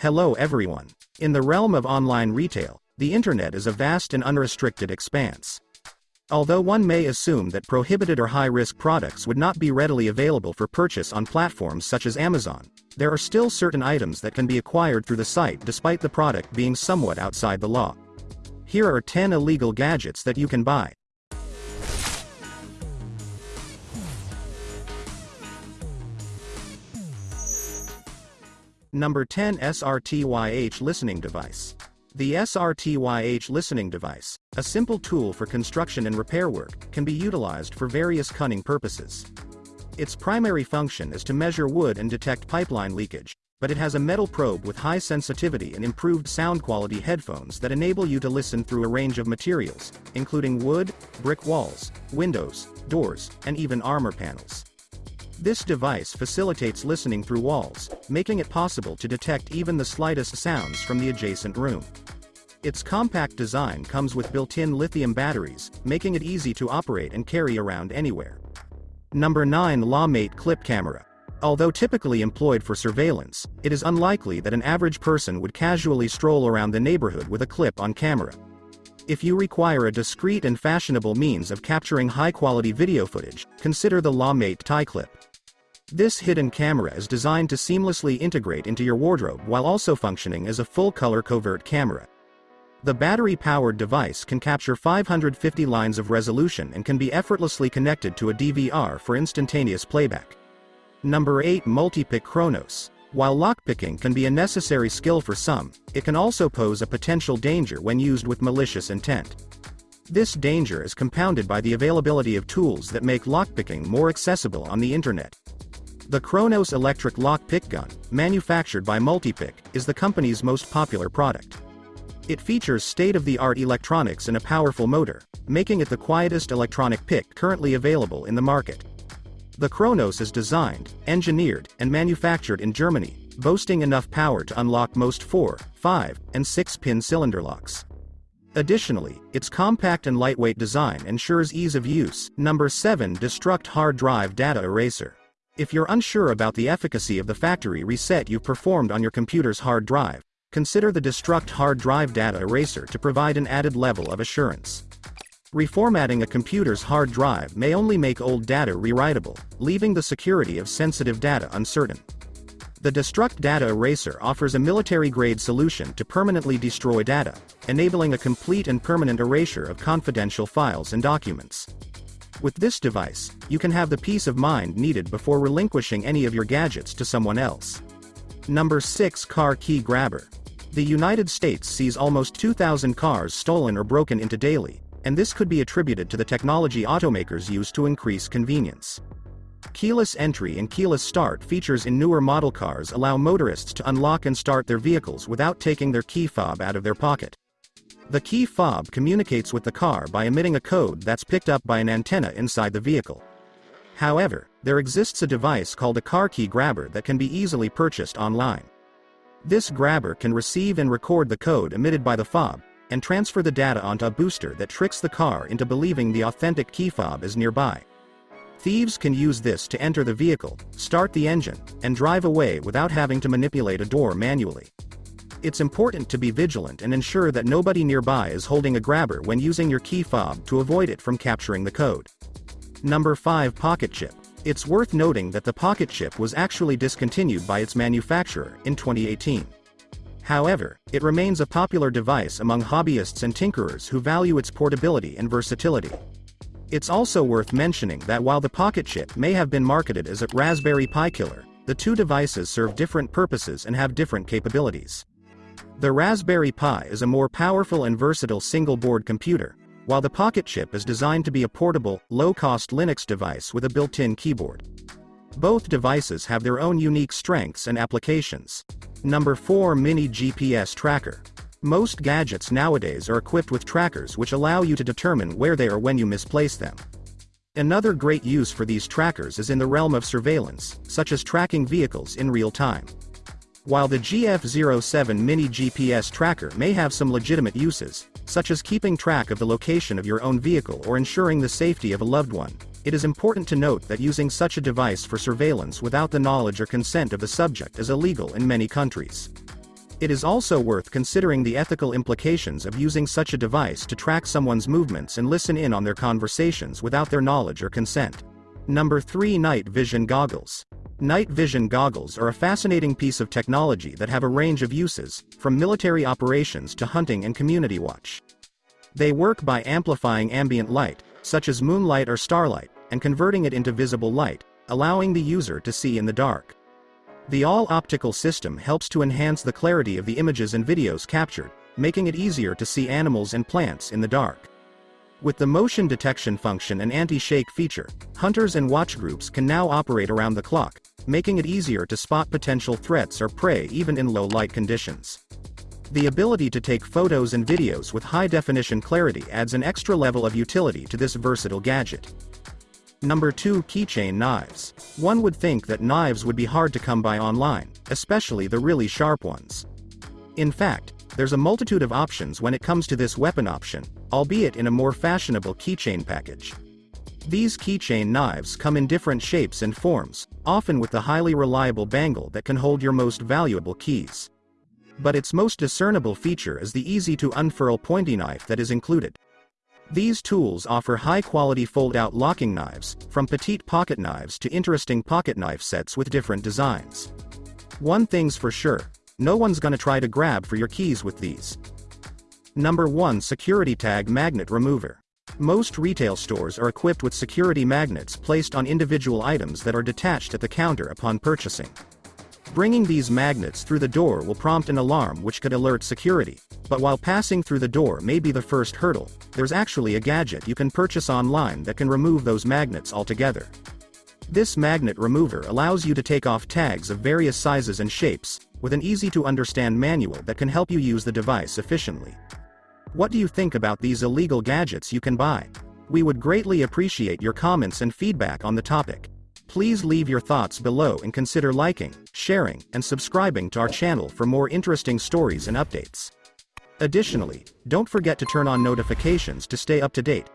Hello everyone. In the realm of online retail, the internet is a vast and unrestricted expanse. Although one may assume that prohibited or high-risk products would not be readily available for purchase on platforms such as Amazon, there are still certain items that can be acquired through the site despite the product being somewhat outside the law. Here are 10 illegal gadgets that you can buy. Number 10 SRTYH Listening Device. The SRTYH listening device, a simple tool for construction and repair work, can be utilized for various cunning purposes. Its primary function is to measure wood and detect pipeline leakage, but it has a metal probe with high sensitivity and improved sound quality headphones that enable you to listen through a range of materials, including wood, brick walls, windows, doors, and even armor panels. This device facilitates listening through walls, making it possible to detect even the slightest sounds from the adjacent room. Its compact design comes with built-in lithium batteries, making it easy to operate and carry around anywhere. Number 9 Lawmate Clip Camera. Although typically employed for surveillance, it is unlikely that an average person would casually stroll around the neighborhood with a clip on camera. If you require a discreet and fashionable means of capturing high-quality video footage, consider the Lawmate Tie Clip. This hidden camera is designed to seamlessly integrate into your wardrobe while also functioning as a full-color covert camera. The battery-powered device can capture 550 lines of resolution and can be effortlessly connected to a DVR for instantaneous playback. Number 8 Multipick Kronos. While lockpicking can be a necessary skill for some, it can also pose a potential danger when used with malicious intent. This danger is compounded by the availability of tools that make lockpicking more accessible on the internet. The Kronos electric lock pick gun, manufactured by Multipick, is the company's most popular product. It features state-of-the-art electronics and a powerful motor, making it the quietest electronic pick currently available in the market. The Kronos is designed, engineered, and manufactured in Germany, boasting enough power to unlock most 4, 5, and 6-pin cylinder locks. Additionally, its compact and lightweight design ensures ease of use. Number 7 Destruct Hard Drive Data Eraser. If you're unsure about the efficacy of the factory reset you've performed on your computer's hard drive, consider the Destruct Hard Drive Data Eraser to provide an added level of assurance. Reformatting a computer's hard drive may only make old data rewritable, leaving the security of sensitive data uncertain. The Destruct Data Eraser offers a military-grade solution to permanently destroy data, enabling a complete and permanent erasure of confidential files and documents. With this device, you can have the peace of mind needed before relinquishing any of your gadgets to someone else. Number 6 Car Key Grabber. The United States sees almost 2,000 cars stolen or broken into daily, and this could be attributed to the technology automakers use to increase convenience. Keyless entry and keyless start features in newer model cars allow motorists to unlock and start their vehicles without taking their key fob out of their pocket. The key fob communicates with the car by emitting a code that's picked up by an antenna inside the vehicle. However, there exists a device called a car key grabber that can be easily purchased online. This grabber can receive and record the code emitted by the fob, and transfer the data onto a booster that tricks the car into believing the authentic key fob is nearby. Thieves can use this to enter the vehicle, start the engine, and drive away without having to manipulate a door manually. It's important to be vigilant and ensure that nobody nearby is holding a grabber when using your key fob to avoid it from capturing the code. Number 5 Pocket Chip. It's worth noting that the Pocket Chip was actually discontinued by its manufacturer in 2018. However, it remains a popular device among hobbyists and tinkerers who value its portability and versatility. It's also worth mentioning that while the Pocket Chip may have been marketed as a Raspberry Pi killer, the two devices serve different purposes and have different capabilities. The Raspberry Pi is a more powerful and versatile single-board computer, while the Pocket Chip is designed to be a portable, low-cost Linux device with a built-in keyboard. Both devices have their own unique strengths and applications. Number 4 Mini GPS Tracker. Most gadgets nowadays are equipped with trackers which allow you to determine where they are when you misplace them. Another great use for these trackers is in the realm of surveillance, such as tracking vehicles in real time. While the GF07 Mini GPS tracker may have some legitimate uses, such as keeping track of the location of your own vehicle or ensuring the safety of a loved one, it is important to note that using such a device for surveillance without the knowledge or consent of the subject is illegal in many countries. It is also worth considering the ethical implications of using such a device to track someone's movements and listen in on their conversations without their knowledge or consent. Number 3 Night Vision Goggles. Night vision goggles are a fascinating piece of technology that have a range of uses, from military operations to hunting and community watch. They work by amplifying ambient light, such as moonlight or starlight, and converting it into visible light, allowing the user to see in the dark. The all-optical system helps to enhance the clarity of the images and videos captured, making it easier to see animals and plants in the dark. With the motion detection function and anti-shake feature, hunters and watch groups can now operate around the clock, making it easier to spot potential threats or prey even in low light conditions. The ability to take photos and videos with high-definition clarity adds an extra level of utility to this versatile gadget. Number 2 Keychain Knives. One would think that knives would be hard to come by online, especially the really sharp ones. In fact, there's a multitude of options when it comes to this weapon option, albeit in a more fashionable keychain package. These keychain knives come in different shapes and forms, often with the highly reliable bangle that can hold your most valuable keys. But its most discernible feature is the easy to unfurl pointy knife that is included. These tools offer high-quality fold-out locking knives, from petite pocket knives to interesting pocket knife sets with different designs. One thing's for sure, no one's gonna try to grab for your keys with these. Number 1 Security Tag Magnet Remover. Most retail stores are equipped with security magnets placed on individual items that are detached at the counter upon purchasing. Bringing these magnets through the door will prompt an alarm which could alert security, but while passing through the door may be the first hurdle, there's actually a gadget you can purchase online that can remove those magnets altogether. This magnet remover allows you to take off tags of various sizes and shapes, with an easy-to-understand manual that can help you use the device efficiently. What do you think about these illegal gadgets you can buy? We would greatly appreciate your comments and feedback on the topic. Please leave your thoughts below and consider liking, sharing, and subscribing to our channel for more interesting stories and updates. Additionally, don't forget to turn on notifications to stay up to date